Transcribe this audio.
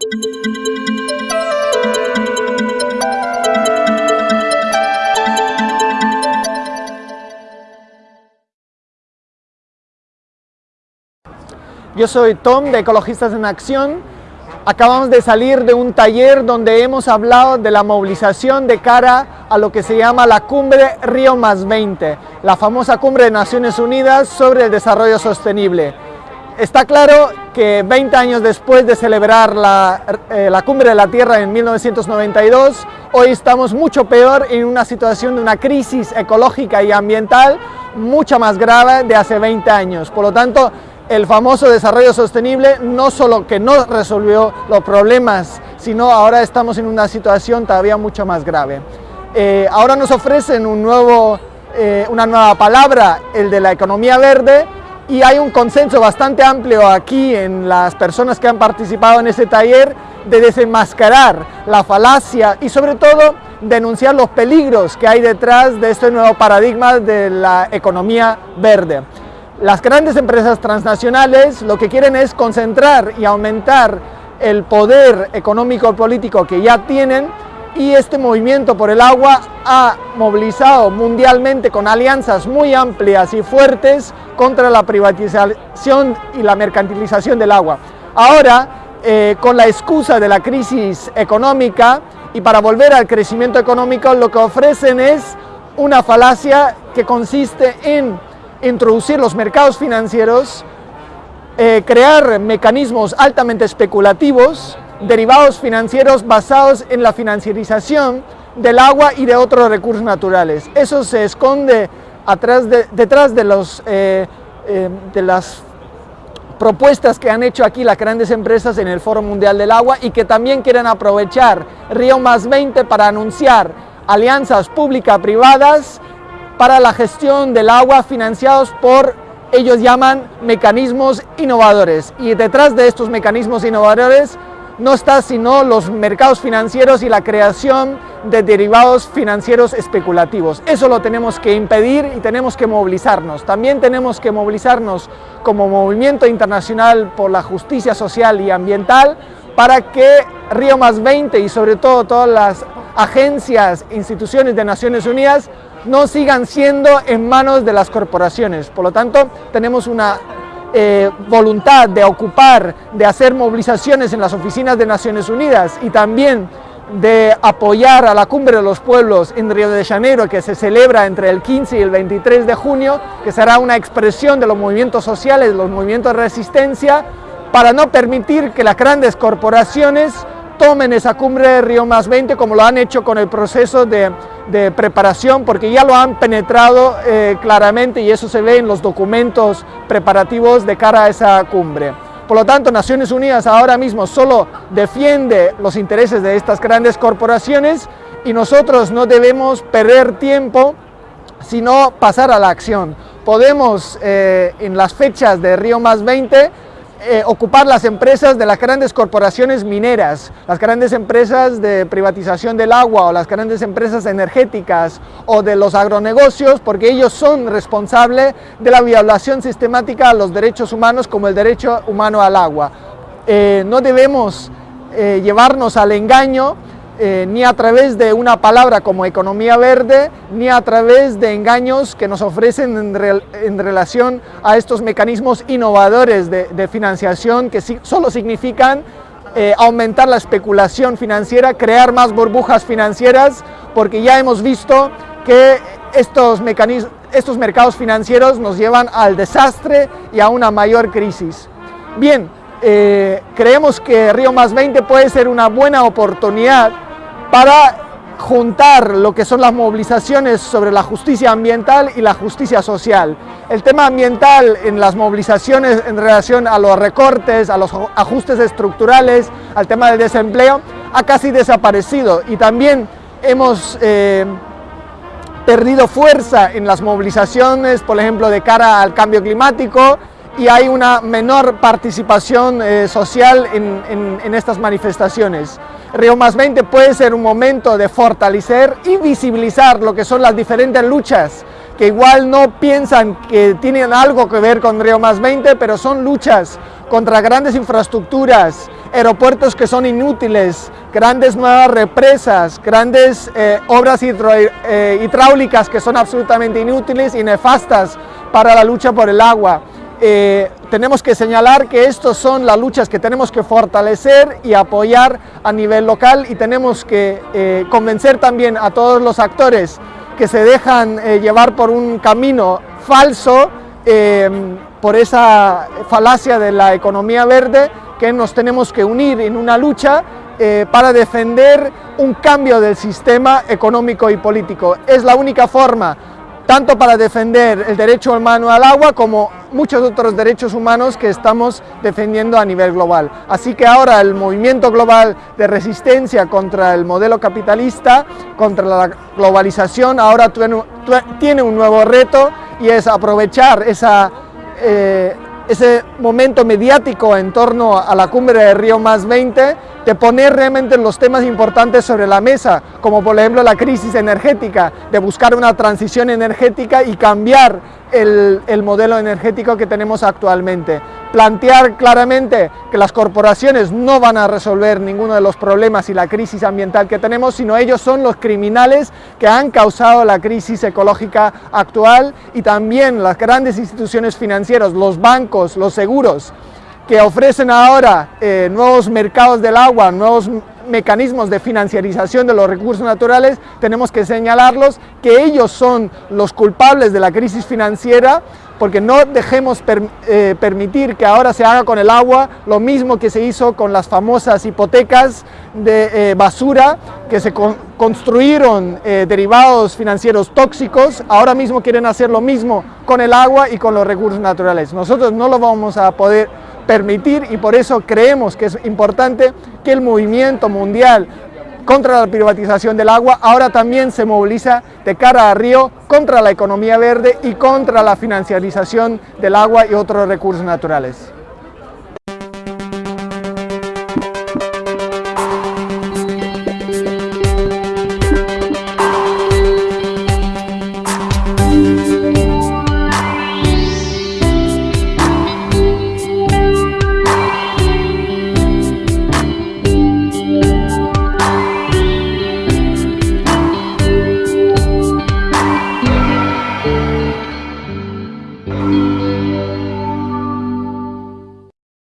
Yo soy Tom de Ecologistas en Acción. Acabamos de salir de un taller donde hemos hablado de la movilización de cara a lo que se llama la cumbre Río más 20, la famosa cumbre de Naciones Unidas sobre el desarrollo sostenible. Está claro que 20 años después de celebrar la, eh, la, cumbre de la Tierra en 1992, hoy estamos mucho peor en una situación de una crisis ecológica y ambiental mucha más grave de hace 20 años. Por lo tanto, el famoso desarrollo sostenible no solo que no resolvió los problemas, sino ahora estamos en una situación todavía mucho más grave. Eh, ahora nos ofrecen un nuevo, eh, una nueva palabra, el de la economía verde, y hay un consenso bastante amplio aquí en las personas que han participado en este taller de desenmascarar la falacia y sobre todo denunciar los peligros que hay detrás de este nuevo paradigma de la economía verde. Las grandes empresas transnacionales lo que quieren es concentrar y aumentar el poder económico y político que ya tienen y este movimiento por el agua ha movilizado mundialmente con alianzas muy amplias y fuertes contra la privatización y la mercantilización del agua. Ahora, eh, con la excusa de la crisis económica y para volver al crecimiento económico, lo que ofrecen es una falacia que consiste en introducir los mercados financieros, eh, crear mecanismos altamente especulativos, derivados financieros basados en la financiarización del agua y de otros recursos naturales. Eso se esconde detrás de, los, eh, eh, de las propuestas que han hecho aquí las grandes empresas en el Foro Mundial del Agua y que también quieren aprovechar Río Más 20 para anunciar alianzas pública-privadas para la gestión del agua financiados por, ellos llaman, mecanismos innovadores. Y detrás de estos mecanismos innovadores no está sino los mercados financieros y la creación de derivados financieros especulativos. Eso lo tenemos que impedir y tenemos que movilizarnos. También tenemos que movilizarnos como movimiento internacional por la justicia social y ambiental para que Río Más 20 y sobre todo todas las agencias, instituciones de Naciones Unidas no sigan siendo en manos de las corporaciones. Por lo tanto, tenemos una eh, voluntad de ocupar, de hacer movilizaciones en las oficinas de Naciones Unidas y también de apoyar a la Cumbre de los Pueblos en Río de Janeiro, que se celebra entre el 15 y el 23 de junio, que será una expresión de los movimientos sociales, de los movimientos de resistencia, para no permitir que las grandes corporaciones tomen esa cumbre de Río Más 20 como lo han hecho con el proceso de, preparación, porque ya lo han penetrado eh, claramente y eso se ve en los documentos preparativos de cara a esa cumbre. Por lo tanto, Naciones Unidas ahora mismo solo defiende los intereses de estas grandes corporaciones y nosotros no debemos perder tiempo, sino pasar a la acción. Podemos, eh, en las fechas de Río Más 20, eh, ocupar las empresas de las grandes corporaciones mineras, las grandes empresas de privatización del agua o las grandes empresas energéticas o de los agronegocios porque ellos son responsables de la violación sistemática a los derechos humanos como el derecho humano al agua. Eh, no debemos eh, llevarnos al engaño eh, ni a través de una palabra como economía verde, ni a través de engaños que nos ofrecen en, relación a estos mecanismos innovadores de, financiación que solo significan eh, aumentar la especulación financiera, crear más burbujas financieras, porque ya hemos visto que estos, estos mercados financieros nos llevan al desastre y a una mayor crisis. Bien, eh, creemos que Río Más 20 puede ser una buena oportunidad para juntar lo que son las movilizaciones sobre la justicia ambiental y la justicia social. El tema ambiental en las movilizaciones en relación a los recortes, a los ajustes estructurales, al tema del desempleo, ha casi desaparecido y también hemos eh, perdido fuerza en las movilizaciones, por ejemplo, de cara al cambio climático y hay una menor participación eh, social en, en estas manifestaciones. Río Más 20 puede ser un momento de fortalecer y visibilizar lo que son las diferentes luchas que igual no piensan que tienen algo que ver con Río Más 20, pero son luchas contra grandes infraestructuras aeropuertos que son inútiles, grandes nuevas represas, grandes eh, obras eh, hidráulicas que son absolutamente inútiles y nefastas para la lucha por el agua. Eh, tenemos que señalar que estas son las luchas que tenemos que fortalecer y apoyar a nivel local y tenemos que convencer también a todos los actores que se dejan llevar por un camino falso por esa falacia de la economía verde que nos tenemos que unir en una lucha eh, para defender un cambio del sistema económico y político. Es la única forma, tanto para defender el derecho humano al agua como muchos otros derechos humanos que estamos defendiendo a nivel global. Así que ahora el movimiento global de resistencia contra el modelo capitalista, contra la globalización, ahora tiene un nuevo reto y es aprovechar eh, ese momento mediático en torno a la cumbre de Río Más 20, de poner realmente los temas importantes sobre la mesa, como por ejemplo la crisis energética, de buscar una transición energética y cambiar el, el modelo energético que tenemos actualmente. Plantear claramente que las corporaciones no van a resolver ninguno de los problemas y la crisis ambiental que tenemos, sino ellos son los criminales que han causado la crisis ecológica actual y también las grandes instituciones financieras, los bancos, los seguros, que ofrecen ahora eh, nuevos mercados del agua, nuevos mecanismos de financiarización de los recursos naturales, tenemos que señalarlos que ellos son los culpables de la crisis financiera porque no dejemos eh, permitir que ahora se haga con el agua lo mismo que se hizo con las famosas hipotecas de eh, basura que se construyeron derivados financieros tóxicos, ahora mismo quieren hacer lo mismo con el agua y con los recursos naturales. Nosotros no lo vamos a poder permitir y por eso creemos que es importante que el movimiento mundial contra la privatización del agua, ahora también se moviliza de cara a Río contra la economía verde y contra la financiarización del agua y otros recursos naturales.